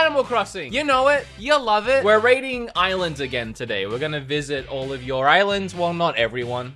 Animal Crossing. You know it. You love it. We're raiding islands again today. We're gonna visit all of your islands. Well, not everyone.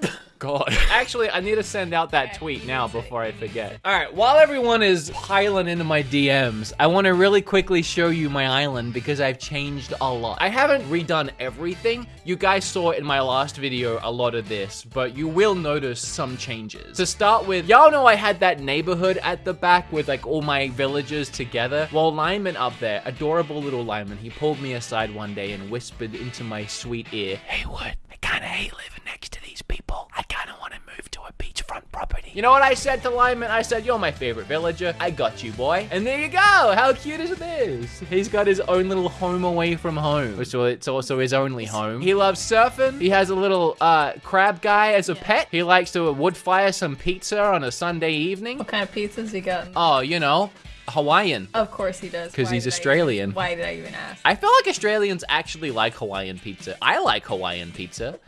God. Actually, I need to send out that tweet now before I forget. All right, while everyone is piling into my DMs, I want to really quickly show you my island because I've changed a lot. I haven't redone everything. You guys saw in my last video a lot of this, but you will notice some changes. To start with, y'all know I had that neighborhood at the back with like all my villagers together. Well, Lyman up there, adorable little Lyman, he pulled me aside one day and whispered into my sweet ear, Hey, Wood, I kind of hate living next to these people. I kind of want to move to a beachfront property. You know what I said to Lyman? I said, you're my favorite villager. I got you, boy. And there you go. How cute is this? He's got his own little home away from home. So it's also his only home. He loves surfing. He has a little uh, crab guy as a pet. He likes to wood fire some pizza on a Sunday evening. What kind of pizzas he got? Oh, you know, Hawaiian. Of course he does. Because he's did I Australian. even- why did I even ask? I feel like Australians actually like Hawaiian pizza. I like Hawaiian pizza.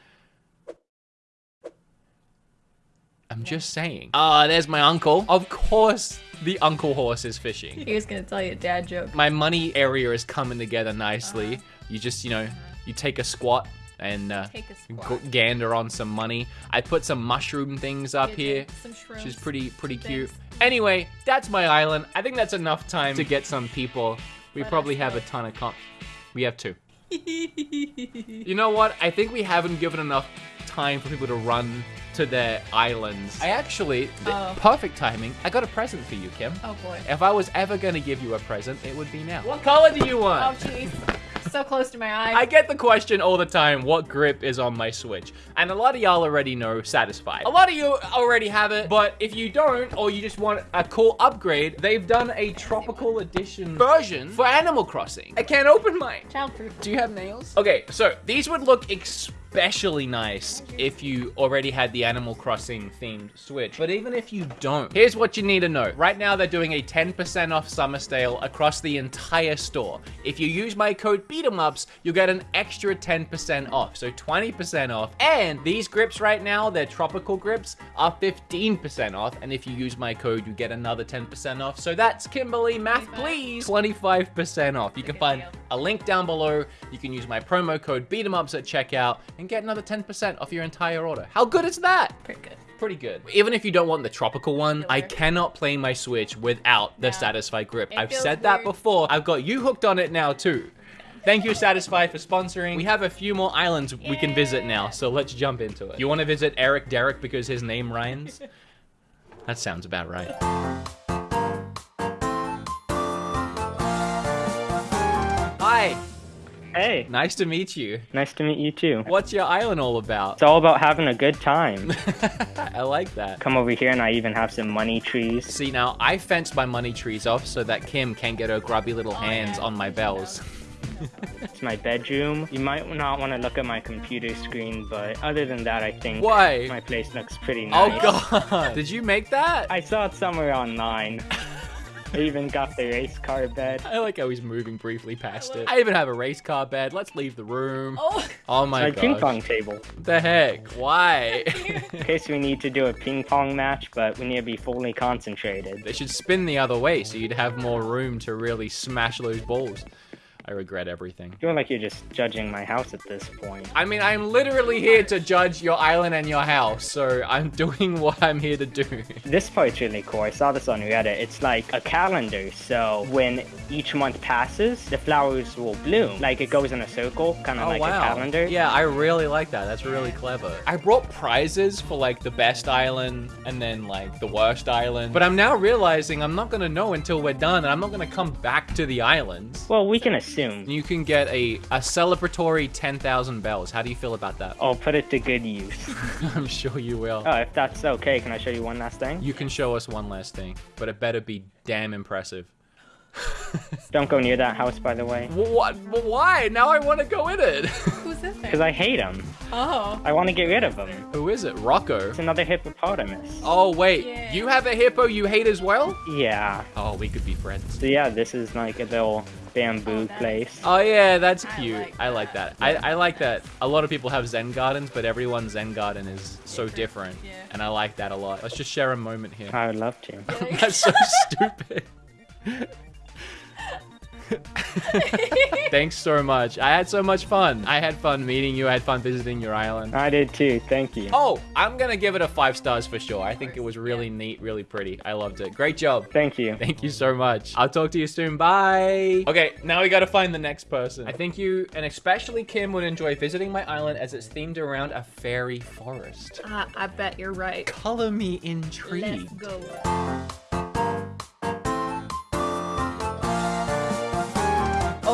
I'm just saying. Ah, there's my uncle. Of course, the uncle horse is fishing. He was gonna tell you a dad joke. My money area is coming together nicely. You just, you know, you take a squat and uh, Take a g- squat. gander on some money. I put some mushroom things up You here, did some which is shrooms. pretty, pretty cute. Thanks. Anyway, that's my island. I think that's enough time to get some people. We Let probably have a ton of comp. We have two. You know what? I think we haven't given enough time for people to run to their islands. I actually, Oh. perfect timing. I got a present for you, Kim. oh boy. If I was ever gonna give you a present, it would be now. What color do you want? Oh want? jeez. so close to my eye. I get the question all the time, what grip is on my Switch? And a lot of y'all already know Satisfied. A lot of you already have it, but if you don't, or you just want a cool upgrade, they've done a tropical edition version for Animal Crossing. I can't open mine. Childproof. Do you have nails? Okay, so these would look especially nice if you already had the Animal Crossing themed Switch. But even if you don't, here's what you need to know. Right now, they're doing a 10% off summer sale across the entire store. If you use my code BEATEMUPS, you'll get an extra 10% off. So 20% off. And these grips right now, they're tropical grips, are 15% off. And if you use my code, you get another 10% off. So that's Kimberly, math please, 25% off. You can find. A link down below. You can use my promo code BEATEMUPS at checkout and get another 10% off your entire order. How good is that? Pretty good. Pretty good. Even if you don't want the tropical one, I cannot play my Switch without the No. Satisfye grip. It I've feels said that before. I've got you hooked on it now too. Thank you, Satisfye, for sponsoring. We have a few more islands we can visit now, so let's jump into it. You want to visit Eric Derrick because his name rhymes? that sounds about right. Hi, Hey, nice to meet you. nice to meet you too. What's your island all about? It's all about having a good time. I like that. Come over here and I even have some money trees. See, now I fenced my money trees off so that Kim can't get her grubby little Oh, hands on my bells. It's my bedroom. You might not want to look at my computer screen, but other than that, I think Why? my place looks pretty oh, nice. Oh god! Did you make that? I saw it somewhere online. I even got the race car bed. I like how he's moving briefly past it. I even have a race car bed. Let's leave the room. Oh. Oh my My god. ping pong table. The heck? Why? In case we need to do a ping pong match, but we need to be fully concentrated. they should spin the other way so you'd have more room to really smash those balls. I regret everything. I feel like you're just judging my house at this point. I mean, I'm literally here to judge your island and your house, so I'm doing what I'm here to do. This part's really cool. I saw this on Reddit. It's like a calendar. So when each month passes, the flowers will bloom. Like it goes in a circle, kind of oh, like a calendar. Oh, Yeah, I really like that. That's really clever. I brought prizes for like the best island and then like the worst island. But I'm now realizing I'm not gonna know until we're done and I'm not gonna come back to the islands. Well, we can assume. You can get a, a celebratory 10,000 bells. How do you feel about that? I'll put it to good use. I'm sure you will. oh, if that's okay, can I show you one last thing? You can show us one last thing, but it better be damn impressive. Don't go near that house, by the way. What? Why? Now I want to go in it. Who's in Because? I hate him. Oh. I want to get rid of him. Who is it? Rocco. It's another hippopotamus. Oh, wait. Yeah. You have a hippo you hate as well? Yeah. Oh, we could be friends. So yeah, this is like a little bamboo Oh, place. Oh yeah, that's I cute. like I like that. I, I like that. A lot of people have Zen gardens, but everyone's Zen garden is so different, Yeah. and I like that a lot. Let's just share a moment here. I would love to. that's so stupid. Thanks so much. I had so much fun. I had fun meeting you. I had fun visiting your island. I did too. Thank you. Oh, I'm gonna give it a five stars for sure. I think it was really neat, really pretty. I loved it. Great job. Thank you. Thank you so much. I'll talk to you soon. Bye. Okay, now we gotta find the next person. I think you, and especially Kim, would enjoy visiting my island as it's themed around a fairy forest. Uh, I bet you're right. Color me Let's intrigued. go.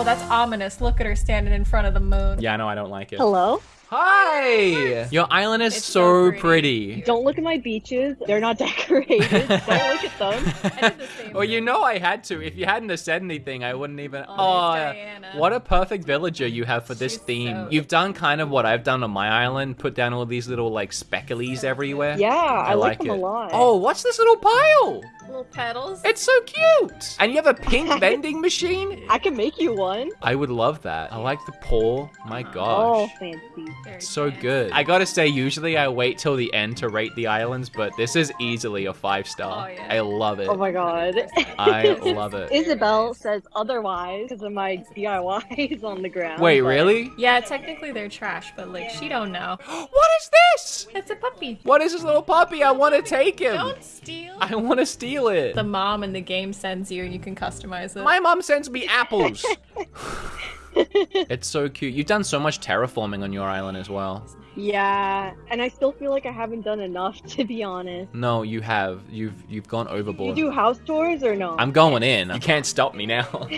Oh, that's ominous. Look at her standing in front of the moon. Yeah, no, I don't like it. Hello? Hi! Your island is It's so, so pretty. pretty. Don't look at my beaches. They're not decorated. Don't look at them. I did the same well, you know I had to. If you hadn't have said anything, I wouldn't even. Oh, Oh, Diana. what a perfect villager you have for this She's theme. so- You've done kind of what I've done on my island. Put down all these little like specklies everywhere. Yeah, I, like, them it. a lot. Oh, what's this little pile? Little petals. It's so cute. And you have a pink vending machine. I can make you one. I would love that. I like the pole. My uh-huh. Oh, gosh. fancy. Very So fancy. good. I gotta say, usually I wait till the end to rate the islands, but this is easily a five star. Oh, yeah. I love it. Oh my god. I love it. Isabelle says otherwise because of my DIYs on the ground. Wait, but- really? Yeah, technically they're trash, but like she don't know. what is this? It's a puppy. What is this little puppy? I want to take him. Don't steal. I want to steal it. The mom in the game sends you, and you can customize it. My mom sends me apples. it's so cute. You've done so much terraforming on your island as well. Yeah, and I still feel like I haven't done enough to be honest. No, you have. You've you've gone overboard. You do house tours or no? I'm going in. You can't stop me now.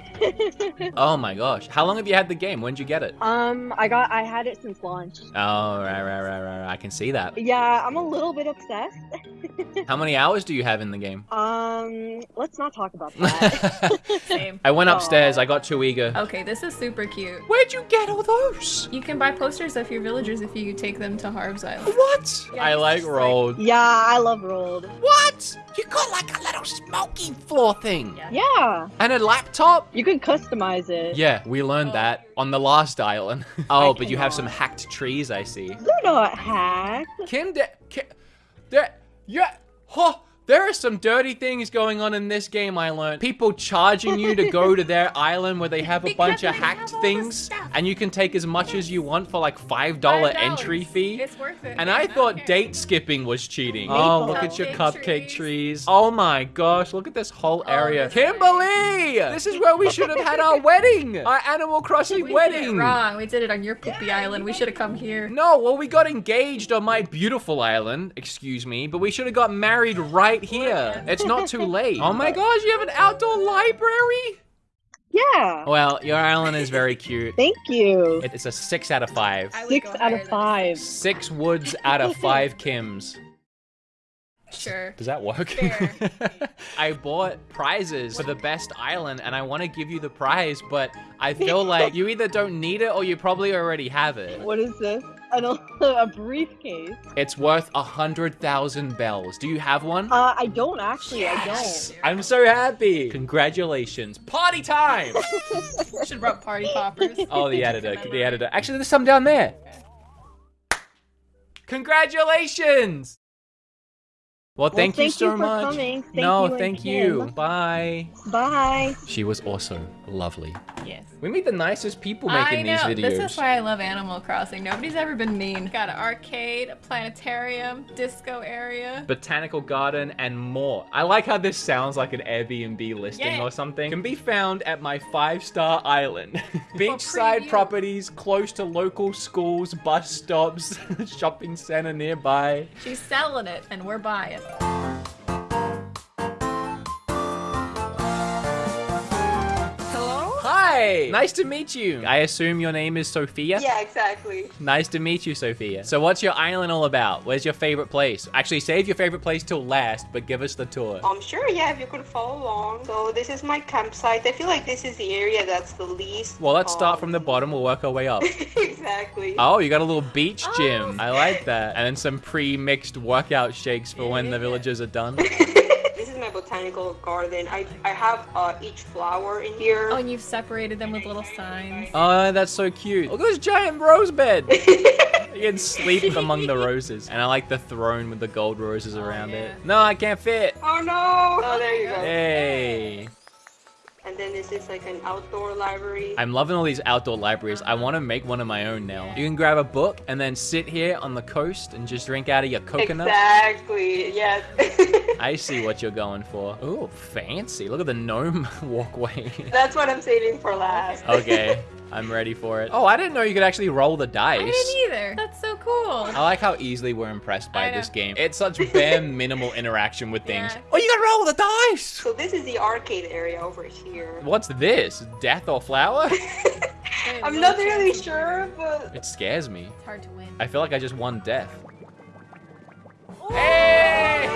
oh my gosh. How long have you had the game? When did you get it? um, I got I had it since launch. Oh, right, right, right, right. right. I can see that. Yeah, I'm a little bit obsessed. How many hours do you have in the game? Um, let's not talk about that. Same. I went upstairs. I got too eager. Okay, this is super cute. Where'd you get all those? You can buy posters of your villagers if you take them to Harv's Island. What? Yeah, I like just like- rolled. yeah, I love rolled. What? You got like a little smoking floor thing. Yeah. Yeah, And a laptop? you can customize it. Yeah, we learned Oh. that on the last island. oh, I but you have some hacked trees, I see. They're not hacked. Kim, de- Kim there, yeah, huh, there are some dirty things going on in this game, I learned. People charging you to go to their island where they have a Because bunch of hacked have all the things, stuff. And you can take as much as you want for like $5, $5. entry fee. It's worth it. And I man, thought care. date skipping was cheating. Oh, look at your Cupcake trees. trees. Oh my gosh, look at this whole Oh, area. this Kimberly! This is where we should have had our wedding! Our Animal Crossing We did wedding! it wrong. We did it on your poopy island. We should have come here. No, well, we got engaged on my beautiful island, excuse me, but we should have got married right here. It's not too late. Oh my gosh, you have an outdoor library? Yeah. Well, your island is very cute. Thank you. It- It's a six out of five. I would Six go out higher of than five. Six woods out of five Kims. Sure. Does that work? Fair. I bought prizes for the best island and I want to give you the prize, but I feel like you either don't need it or you probably already have it. What is this? An, a briefcase. It's worth a hundred thousand bells. Do you have one? Uh, I don't actually. Yes! I don't. I'm so happy. Congratulations. Party time! We should wrote party poppers. oh, the editor. The editor. Actually, there's some down there. Congratulations! Well, thank you thank so you for much. Thank no, you and thank you. Bye. Bye. She was also lovely. Yes. We meet the nicest people I making know. these videos. This is why I love Animal Crossing. Nobody's ever been mean. Got an arcade, a planetarium, disco area. Botanical garden and more. I like how this sounds like an Airbnb listing Yeah. or something. Can be found at my five-star island. Beachside properties close to local schools, bus stops, shopping center nearby. She's selling it, and we're buying. うん。Hi! Nice to meet you. I assume your name is Sophia? Yeah, exactly. Nice to meet you, Sophia. So what's your island all about? Where's your favorite place? Actually, save your favorite place till last, but give us the tour. I'm um, sure, yeah, if you could follow along. So this is my campsite. I feel like this is the area that's the least. Well, let's start um, from the bottom. We'll work our way up. exactly. Oh, you got a little beach Oh. gym. I like that. And then some pre-mixed workout shakes for when the villagers are done. this is my botanical garden. I I have uh, each flower in here. Oh, and you've separated them with little signs. Oh, that's so cute. Look at this giant rose bed. You can sleep among the roses. And I like the throne with the gold roses around yeah. it. No, I can't fit. Oh no! Oh, there you go. Hey. And then this is like an outdoor library. I'm loving all these outdoor libraries. I want to make one of my own now. You can grab a book and then sit here on the coast and just drink out of your coconut. Exactly. Yes. I see what you're going for. Ooh, fancy. Look at the gnome walkway. That's what I'm saving for last. okay, I'm ready for it. Oh, I didn't know you could actually roll the dice. I didn't either. That's so cool. I like how easily we're impressed by this game. It's such bare minimal interaction with things. Yeah. Oh, you gotta roll the dice! So this is the arcade area over here. What's this? Death or flower? I'm not really sure, but it scares me. It's hard to win. I feel like I just won death. Oh! Yay!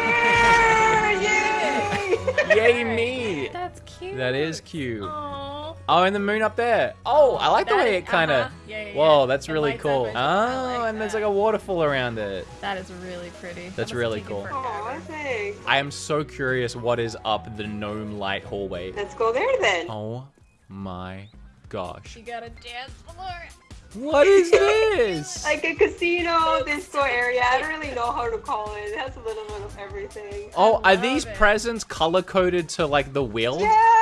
Yay me! That's cute. That is cute. Aww. Oh, and the moon up there. Oh, I like the way it kind of. uh-huh. Yeah, yeah, Whoa, yeah. that's It really cool. Oh, like and there's like a waterfall around it. That is really pretty. That's must really cool. Oh, thanks. I am so curious what is up the gnome light hallway. Let's go there then. Oh my gosh. You gotta dance floor. What is this? Like a casino, disco area. I don't really know how to call it. It has a little bit of everything. Oh, are these it. presents color coded to like the wheel? Yes!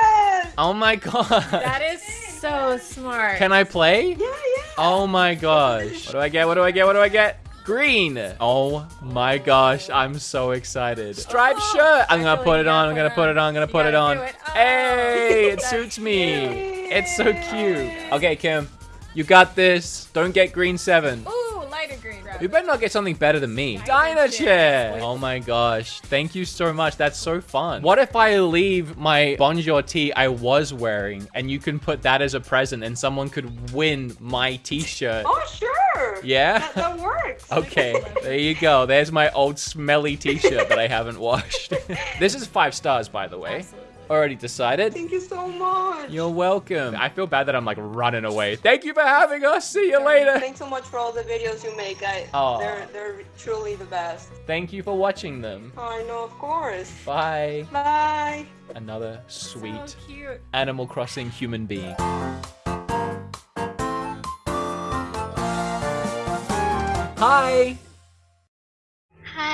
Oh my god. That is so smart. Can I play? Yeah, yeah. Oh my gosh. What do I get? What do I get? What do I get? Green. Oh my gosh. I'm so excited. Striped Oh, shirt. I'm gonna put it on. I'm gonna put put it it on. I'm gonna put it on. do it. Oh, Hey, it suits me. cute. It's so cute. Okay, Kim. You got this. Don't get green seven. Ooh, lighter green. Grab You better not get something better than me. Dino chair. Oh my gosh. Thank you so much. That's so fun. What if I leave my Bonjour tee I was wearing and you can put that as a present and someone could win my t-shirt? Oh, sure. Yeah? That, that works. Okay, there you go. There's my old smelly t-shirt that I haven't washed. this is five stars, by the way. Absolutely. Already decided. Thank you so much. You're welcome. I feel bad that I'm like running away. Thank you for having us. See you later. Thanks so much for all the videos you make. I, Aw. they're they're truly the best. Thank you for watching them. I know, of course. Bye. Bye. Another sweet So cute. Animal Crossing human being. Hi!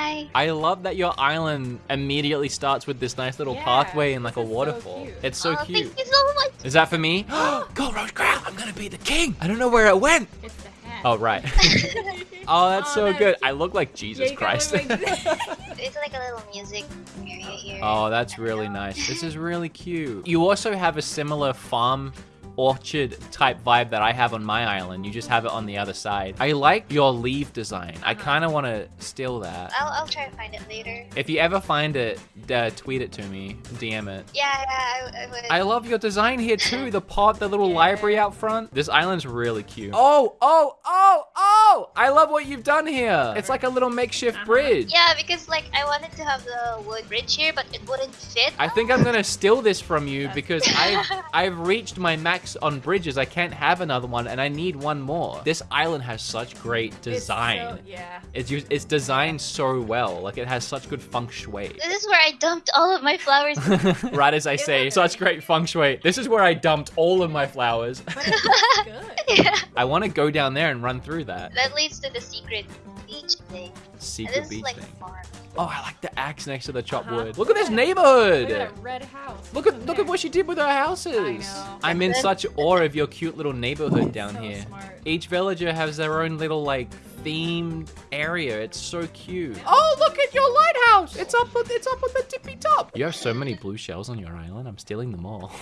Hi. I love that your island immediately starts with this nice little Yeah, pathway and like a this is so waterfall. it's so oh, cute. Thank you so much. Is that for me? Go Rose Crown! I'm gonna be the king! I don't know where it went! It's the hat. Oh, right. oh, that's Oh, so that's good. cute. I look like Jesus Yeah, Christ. like- It's like a little music area here. oh, that's really nice. This is really cute. You also have a similar farm orchard type vibe that I have on my island. You just have it on the other side. I like your leaf design. I kind of want to steal that. I'll, I'll try to find it later. If you ever find it, uh, tweet it to me, DM it. Yeah, yeah, I, I would. I love your design here too. The pod, the little Yeah. library out front. This island's really cute. Oh, oh, oh, oh! I love what you've done here. It's like a little makeshift Uh-huh. bridge. yeah, because like I wanted to have the wood bridge here, but it wouldn't fit. I think I'm gonna steal this from you because I've I've reached my max on bridges. I can't have another one, and I need one more. This island has such great It's design. so- yeah. It's just, it's designed so well. Like it has such good feng shui. This is where I dumped all of my flowers. right as I say, such great feng shui. This is where I dumped all of my flowers. But it looks good. yeah. I want to go down there and run through that That leads to the secret beach thing. And secret this is beach like thing. farm. Oh, I like the axe next to the chopped Uh-huh. wood. Look at this neighborhood. Look at that red house. Look at look at what she did with her houses. I know. I'm in such awe of your cute little neighborhood down So here. smart. Each villager has their own little like themed area. It's so cute. Oh, look at your lighthouse! It's up it's up on the tippy top. You have so many blue shells on your island. I'm stealing them all.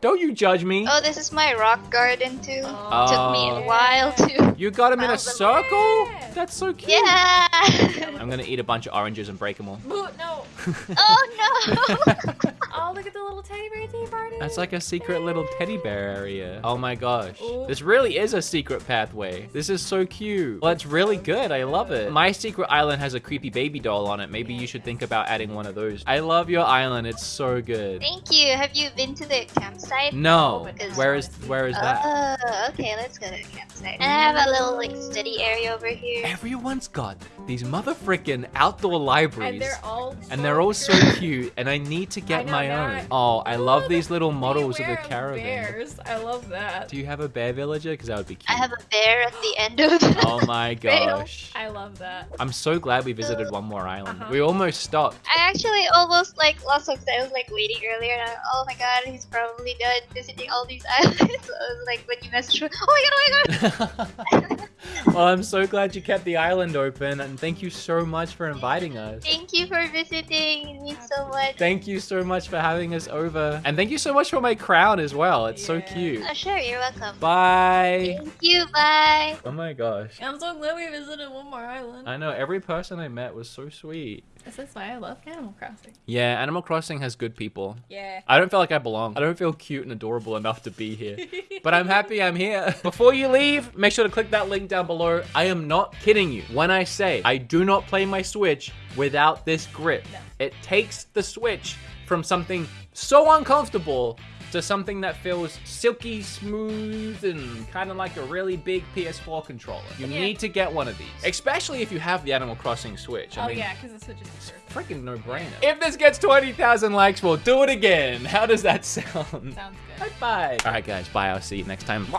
Don't you judge me. Oh, this is my rock garden too. Oh, Took me a Oh. while to. You got them in a circle? Yeah. That's so cute. Yeah. I'm gonna eat a bunch of oranges and break them all. Boo, no. oh no. Oh, look at the little teddy bear tea party. That's like a secret little teddy bear area. Oh my gosh. Ooh. This really is a secret pathway. This is so cute. Well, it's really good. I love it. My secret island has a creepy baby doll on it. Maybe you should think about adding one of those. I love your island. It's so good. Thank you. Have you been to the campsite? No. Oh, because- Where is where is that? Oh, okay. Let's go to the campsite. And I have a little like study area over here. Everyone's got these mother frickin' outdoor libraries. And they're all and they're all so cute, and I need to get know, my now own. I- Oh, I love these little models of the wear caravan. Bears. I love that. Do you have a bear villager? Because that would be cute. I have a bear at the end of the Oh my trail. gosh. I love that. I'm so glad we visited one more island. Uh-huh. We almost stopped. I actually almost like lost focus. I was like waiting earlier, and I, oh my god, he's probably done visiting all these islands. so I was like, when you messaged me, oh my god, oh my god. well, I'm so glad you kept the island open, and thank you so much for inviting us. Thank you for visiting. It means so much. Thank you so much for having us over. And thank you so much for my crown as well. It's so cute. Oh, sure, you're welcome. Bye. Thank you. Bye. Oh my gosh. I'm so glad we visited one more island. I know every person I met was so sweet. This is why I love Animal Crossing. Yeah, Animal Crossing has good people. Yeah. I don't feel like I belong. I don't feel cute and adorable enough to be here. but I'm happy I'm here. Before you leave, make sure to click that link down below. I am not kidding you when I say I do not play my Switch without this grip. No. It takes the Switch from something so uncomfortable to something that feels silky smooth and kind of like a really big PS4 controller. You Yeah. need to get one of these, especially if you have the Animal Crossing Switch. I oh mean, yeah, because the Switch is the first. freaking no-brainer. If this gets 20,000 likes, we'll do it again. How does that sound? Sounds good. Bye. All right, guys. Bye. I'll see you next time.